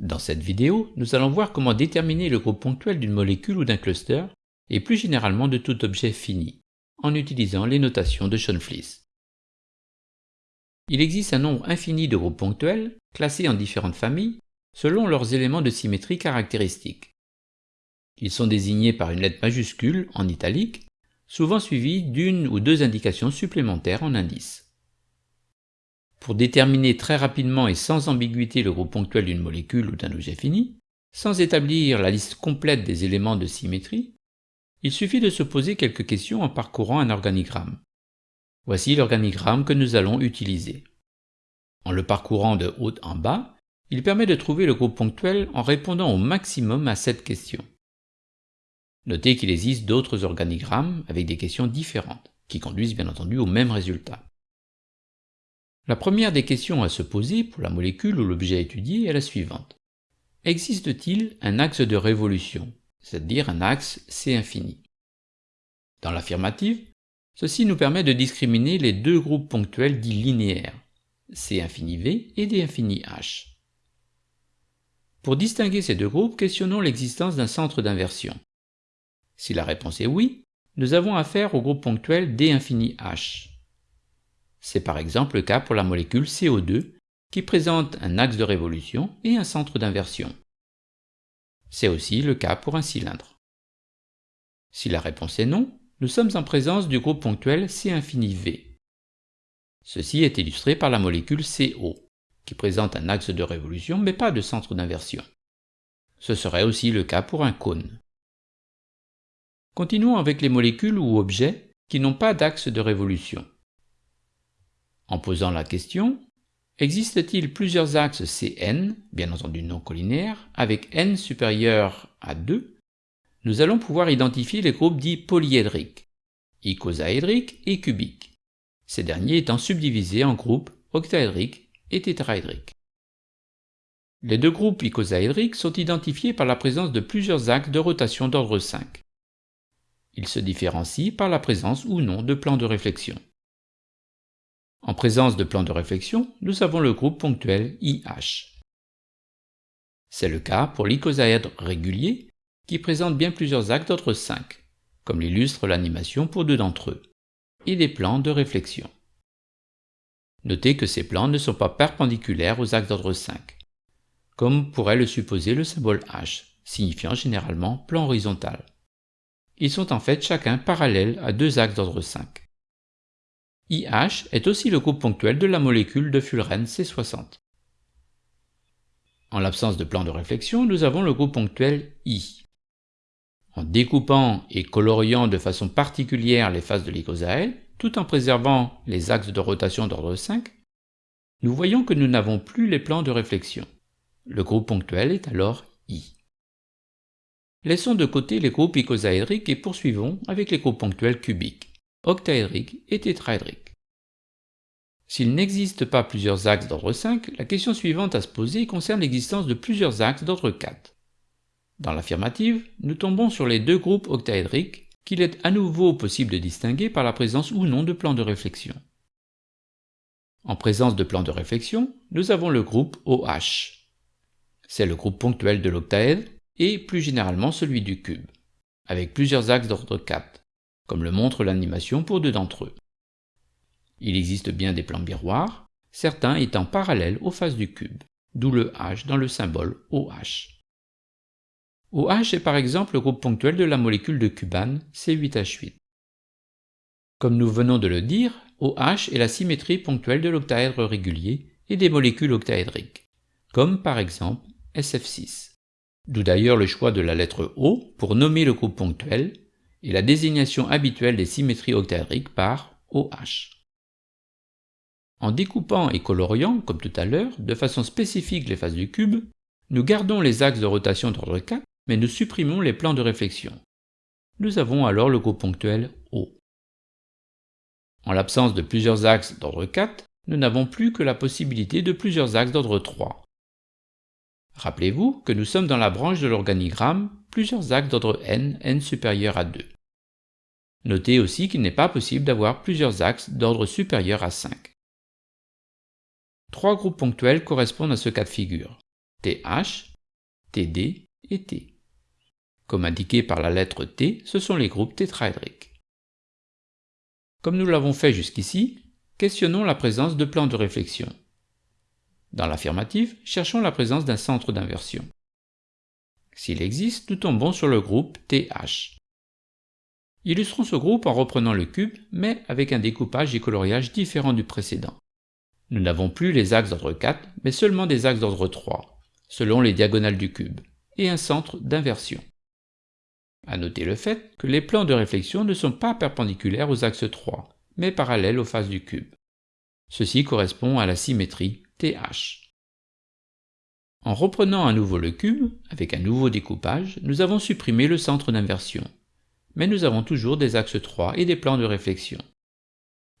Dans cette vidéo, nous allons voir comment déterminer le groupe ponctuel d'une molécule ou d'un cluster, et plus généralement de tout objet fini, en utilisant les notations de Schoenflies. Il existe un nombre infini de groupes ponctuels, classés en différentes familles, selon leurs éléments de symétrie caractéristiques. Ils sont désignés par une lettre majuscule, en italique, souvent suivie d'une ou deux indications supplémentaires en indice. Pour déterminer très rapidement et sans ambiguïté le groupe ponctuel d'une molécule ou d'un objet fini, sans établir la liste complète des éléments de symétrie, il suffit de se poser quelques questions en parcourant un organigramme. Voici l'organigramme que nous allons utiliser. En le parcourant de haut en bas, il permet de trouver le groupe ponctuel en répondant au maximum à cette question. Notez qu'il existe d'autres organigrammes avec des questions différentes, qui conduisent bien entendu au même résultat. La première des questions à se poser pour la molécule ou l'objet étudié est la suivante. Existe-t-il un axe de révolution, c'est-à-dire un axe C infini? Dans l'affirmative, ceci nous permet de discriminer les deux groupes ponctuels dits linéaires, C infini V et D infini H. Pour distinguer ces deux groupes, questionnons l'existence d'un centre d'inversion. Si la réponse est oui, nous avons affaire au groupe ponctuel D infini H. C'est par exemple le cas pour la molécule CO2 qui présente un axe de révolution et un centre d'inversion. C'est aussi le cas pour un cylindre. Si la réponse est non, nous sommes en présence du groupe ponctuel C infini V. Ceci est illustré par la molécule CO, qui présente un axe de révolution mais pas de centre d'inversion. Ce serait aussi le cas pour un cône. Continuons avec les molécules ou objets qui n'ont pas d'axe de révolution. En posant la question, existe-t-il plusieurs axes Cn, bien entendu non collinaires, avec n supérieur à 2 Nous allons pouvoir identifier les groupes dits polyédriques, icosaédriques et cubiques, ces derniers étant subdivisés en groupes octaédriques et tétraédriques. Les deux groupes icosaédriques sont identifiés par la présence de plusieurs axes de rotation d'ordre 5. Ils se différencient par la présence ou non de plans de réflexion. En présence de plans de réflexion, nous avons le groupe ponctuel IH. C'est le cas pour l'icosaèdre régulier qui présente bien plusieurs axes d'ordre 5, comme l'illustre l'animation pour deux d'entre eux, et des plans de réflexion. Notez que ces plans ne sont pas perpendiculaires aux axes d'ordre 5, comme pourrait le supposer le symbole H, signifiant généralement plan horizontal. Ils sont en fait chacun parallèles à deux axes d'ordre 5. IH est aussi le groupe ponctuel de la molécule de fullerène C60. En l'absence de plan de réflexion, nous avons le groupe ponctuel I. En découpant et coloriant de façon particulière les faces de l'icosaèle, tout en préservant les axes de rotation d'ordre 5, nous voyons que nous n'avons plus les plans de réflexion. Le groupe ponctuel est alors I. Laissons de côté les groupes icosaédriques et poursuivons avec les groupes ponctuels cubiques, octaédriques et tétraédriques. S'il n'existe pas plusieurs axes d'ordre 5, la question suivante à se poser concerne l'existence de plusieurs axes d'ordre 4. Dans l'affirmative, nous tombons sur les deux groupes octaédriques qu'il est à nouveau possible de distinguer par la présence ou non de plans de réflexion. En présence de plans de réflexion, nous avons le groupe OH. C'est le groupe ponctuel de l'octaèdre et plus généralement celui du cube, avec plusieurs axes d'ordre 4, comme le montre l'animation pour deux d'entre eux. Il existe bien des plans miroirs, certains étant parallèles aux faces du cube, d'où le H dans le symbole OH. OH est par exemple le groupe ponctuel de la molécule de cubane C8H8. Comme nous venons de le dire, OH est la symétrie ponctuelle de l'octaèdre régulier et des molécules octaédriques, comme par exemple SF6. D'où d'ailleurs le choix de la lettre O pour nommer le groupe ponctuel et la désignation habituelle des symétries octaédriques par OH. En découpant et coloriant, comme tout à l'heure, de façon spécifique les faces du cube, nous gardons les axes de rotation d'ordre 4 mais nous supprimons les plans de réflexion. Nous avons alors le groupe ponctuel O. En l'absence de plusieurs axes d'ordre 4, nous n'avons plus que la possibilité de plusieurs axes d'ordre 3. Rappelez-vous que nous sommes dans la branche de l'organigramme plusieurs axes d'ordre n, n supérieur à 2. Notez aussi qu'il n'est pas possible d'avoir plusieurs axes d'ordre supérieur à 5. Trois groupes ponctuels correspondent à ce cas de figure. TH, TD et T. Comme indiqué par la lettre T, ce sont les groupes tétraédriques. Comme nous l'avons fait jusqu'ici, questionnons la présence de plans de réflexion. Dans l'affirmative, cherchons la présence d'un centre d'inversion. S'il existe, nous tombons sur le groupe TH. Illustrons ce groupe en reprenant le cube, mais avec un découpage et coloriage différent du précédent. Nous n'avons plus les axes d'ordre 4, mais seulement des axes d'ordre 3, selon les diagonales du cube, et un centre d'inversion. À noter le fait que les plans de réflexion ne sont pas perpendiculaires aux axes 3, mais parallèles aux faces du cube. Ceci correspond à la symétrie TH. En reprenant à nouveau le cube, avec un nouveau découpage, nous avons supprimé le centre d'inversion mais nous avons toujours des axes 3 et des plans de réflexion.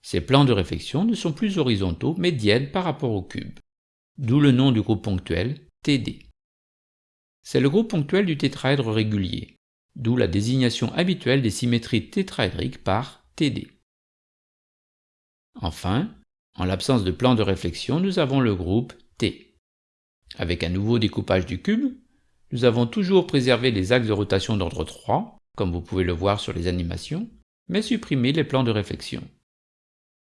Ces plans de réflexion ne sont plus horizontaux mais dièdes par rapport au cube, d'où le nom du groupe ponctuel TD. C'est le groupe ponctuel du tétraèdre régulier, d'où la désignation habituelle des symétries tétraédriques par TD. Enfin, en l'absence de plan de réflexion, nous avons le groupe T. Avec un nouveau découpage du cube, nous avons toujours préservé les axes de rotation d'ordre 3, comme vous pouvez le voir sur les animations, mais supprimer les plans de réflexion.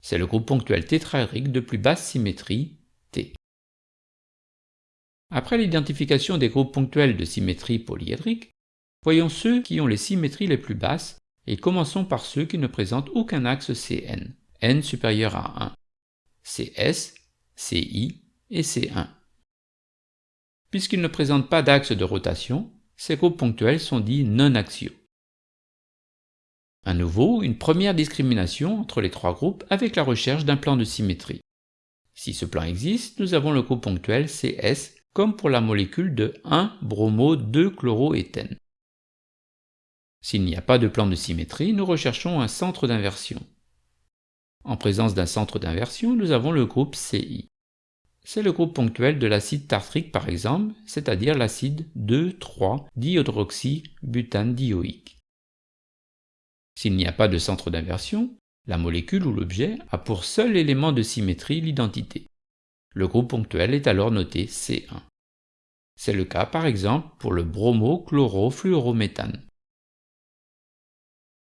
C'est le groupe ponctuel tétraédrique de plus basse symétrie, T. Après l'identification des groupes ponctuels de symétrie polyédrique, voyons ceux qui ont les symétries les plus basses et commençons par ceux qui ne présentent aucun axe Cn, n supérieur à 1, Cs, Ci et C1. Puisqu'ils ne présentent pas d'axe de rotation, ces groupes ponctuels sont dits non-axiaux. À nouveau, une première discrimination entre les trois groupes avec la recherche d'un plan de symétrie. Si ce plan existe, nous avons le groupe ponctuel CS comme pour la molécule de 1-bromo-2-chloroéthène. S'il n'y a pas de plan de symétrie, nous recherchons un centre d'inversion. En présence d'un centre d'inversion, nous avons le groupe CI. C'est le groupe ponctuel de l'acide tartrique par exemple, c'est-à-dire l'acide 2,3-dihydroxybutane-dioïque. S'il n'y a pas de centre d'inversion, la molécule ou l'objet a pour seul élément de symétrie l'identité. Le groupe ponctuel est alors noté C1. C'est le cas par exemple pour le bromo-chlorofluorométhane.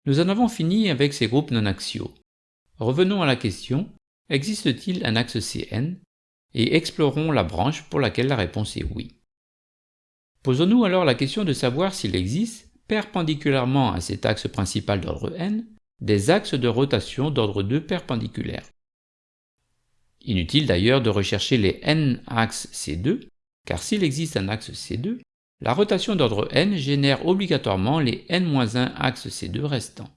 Nous en avons fini avec ces groupes non axiaux. Revenons à la question, existe-t-il un axe Cn et explorons la branche pour laquelle la réponse est oui. Posons-nous alors la question de savoir s'il existe perpendiculairement à cet axe principal d'ordre n, des axes de rotation d'ordre 2 perpendiculaires. Inutile d'ailleurs de rechercher les n axes C2, car s'il existe un axe C2, la rotation d'ordre n génère obligatoirement les n-1 axes C2 restants.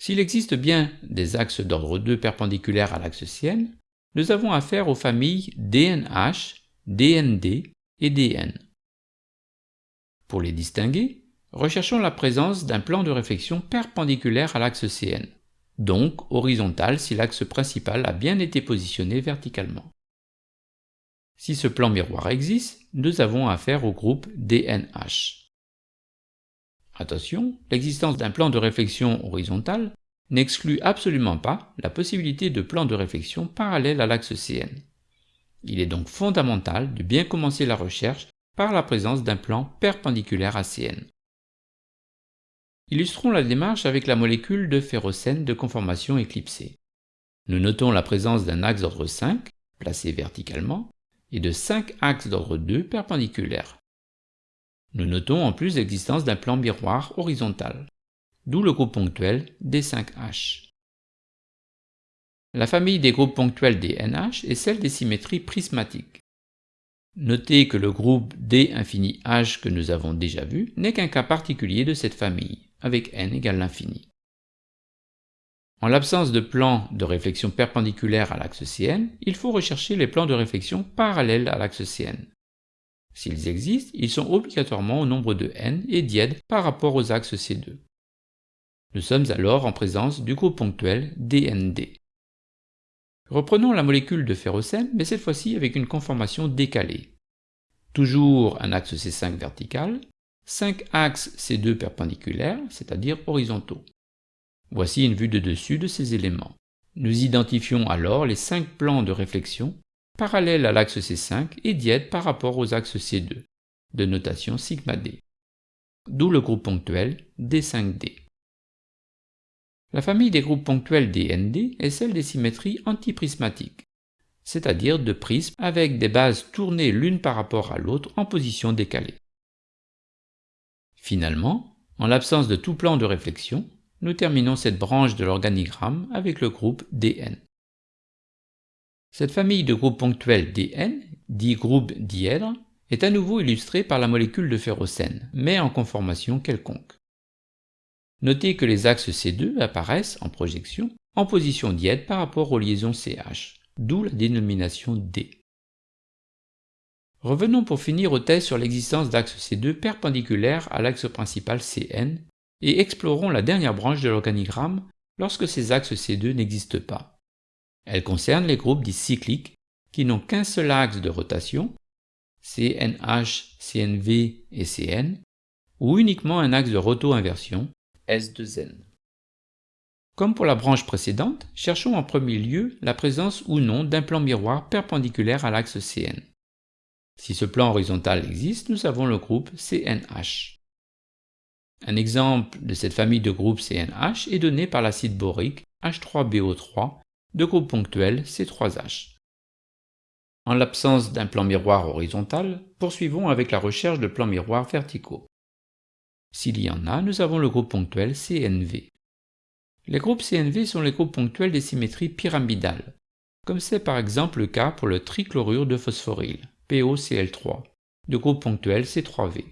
S'il existe bien des axes d'ordre 2 perpendiculaires à l'axe Cn, nous avons affaire aux familles DNH, DND et DN. Pour les distinguer, recherchons la présence d'un plan de réflexion perpendiculaire à l'axe CN, donc horizontal si l'axe principal a bien été positionné verticalement. Si ce plan miroir existe, nous avons affaire au groupe DNH. Attention, l'existence d'un plan de réflexion horizontal n'exclut absolument pas la possibilité de plans de réflexion parallèles à l'axe CN. Il est donc fondamental de bien commencer la recherche par la présence d'un plan perpendiculaire à Cn. Illustrons la démarche avec la molécule de ferrocène de conformation éclipsée. Nous notons la présence d'un axe d'ordre 5, placé verticalement, et de 5 axes d'ordre 2 perpendiculaires. Nous notons en plus l'existence d'un plan miroir horizontal, d'où le groupe ponctuel D5H. La famille des groupes ponctuels des NH est celle des symétries prismatiques. Notez que le groupe D infini H que nous avons déjà vu n'est qu'un cas particulier de cette famille, avec n égale l'infini. En l'absence de plans de réflexion perpendiculaire à l'axe Cn, il faut rechercher les plans de réflexion parallèles à l'axe Cn. S'ils existent, ils sont obligatoirement au nombre de n et dièdes par rapport aux axes C2. Nous sommes alors en présence du groupe ponctuel DND. Reprenons la molécule de ferrocène, mais cette fois-ci avec une conformation décalée. Toujours un axe C5 vertical, 5 axes C2 perpendiculaires, c'est-à-dire horizontaux. Voici une vue de dessus de ces éléments. Nous identifions alors les 5 plans de réflexion parallèles à l'axe C5 et dièdes par rapport aux axes C2, de notation sigma d, d'où le groupe ponctuel D5D. La famille des groupes ponctuels DND est celle des symétries antiprismatiques, c'est-à-dire de prismes avec des bases tournées l'une par rapport à l'autre en position décalée. Finalement, en l'absence de tout plan de réflexion, nous terminons cette branche de l'organigramme avec le groupe Dn. Cette famille de groupes ponctuels Dn, dit groupe dièdre, est à nouveau illustrée par la molécule de ferrocène, mais en conformation quelconque. Notez que les axes C2 apparaissent en projection en position dièdre par rapport aux liaisons CH, d'où la dénomination D. Revenons pour finir au test sur l'existence d'axes C2 perpendiculaires à l'axe principal Cn et explorons la dernière branche de l'organigramme lorsque ces axes C2 n'existent pas. Elle concerne les groupes dits cycliques qui n'ont qu'un seul axe de rotation, CNH, CNV et Cn, ou uniquement un axe de roto-inversion, S2N. Comme pour la branche précédente, cherchons en premier lieu la présence ou non d'un plan miroir perpendiculaire à l'axe Cn. Si ce plan horizontal existe, nous avons le groupe CNH. Un exemple de cette famille de groupes CNH est donné par l'acide borique H3BO3 de groupe ponctuel C3H. En l'absence d'un plan miroir horizontal, poursuivons avec la recherche de plans miroirs verticaux. S'il y en a, nous avons le groupe ponctuel CNV. Les groupes CNV sont les groupes ponctuels des symétries pyramidales, comme c'est par exemple le cas pour le trichlorure de phosphoryle, POCl3, de groupe ponctuel C3V.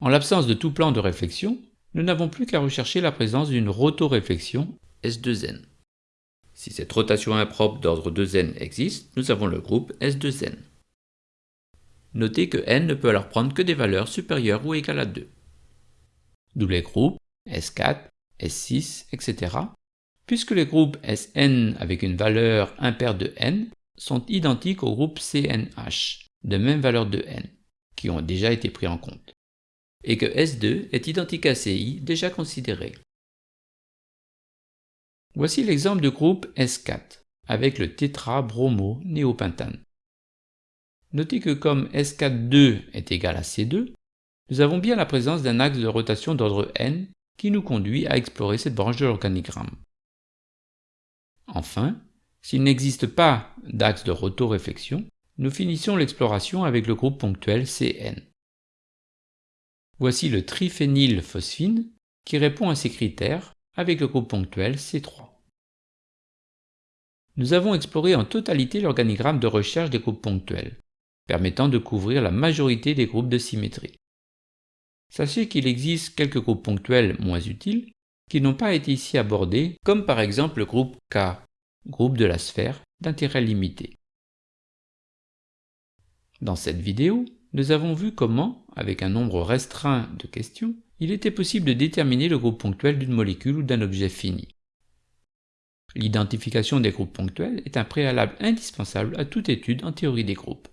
En l'absence de tout plan de réflexion, nous n'avons plus qu'à rechercher la présence d'une rotoréflexion S2N. Si cette rotation impropre d'ordre 2n existe, nous avons le groupe S2n. Notez que n ne peut alors prendre que des valeurs supérieures ou égales à 2. D'où les groupes S4, S6, etc. puisque les groupes Sn avec une valeur impaire de n sont identiques aux groupes CNH de même valeur de n, qui ont déjà été pris en compte, et que S2 est identique à Ci déjà considéré. Voici l'exemple du groupe S4 avec le tétra-bromo-néopentane. Notez que comme S4,2 est égal à C2, nous avons bien la présence d'un axe de rotation d'ordre n qui nous conduit à explorer cette branche de l'organigramme. Enfin, s'il n'existe pas d'axe de rotoréflexion, nous finissons l'exploration avec le groupe ponctuel Cn. Voici le triphénylphosphine qui répond à ces critères avec le groupe ponctuel C3. Nous avons exploré en totalité l'organigramme de recherche des groupes ponctuels, permettant de couvrir la majorité des groupes de symétrie. Sachez qu'il existe quelques groupes ponctuels moins utiles qui n'ont pas été ici abordés, comme par exemple le groupe K, groupe de la sphère d'intérêt limité. Dans cette vidéo, nous avons vu comment, avec un nombre restreint de questions, il était possible de déterminer le groupe ponctuel d'une molécule ou d'un objet fini. L'identification des groupes ponctuels est un préalable indispensable à toute étude en théorie des groupes.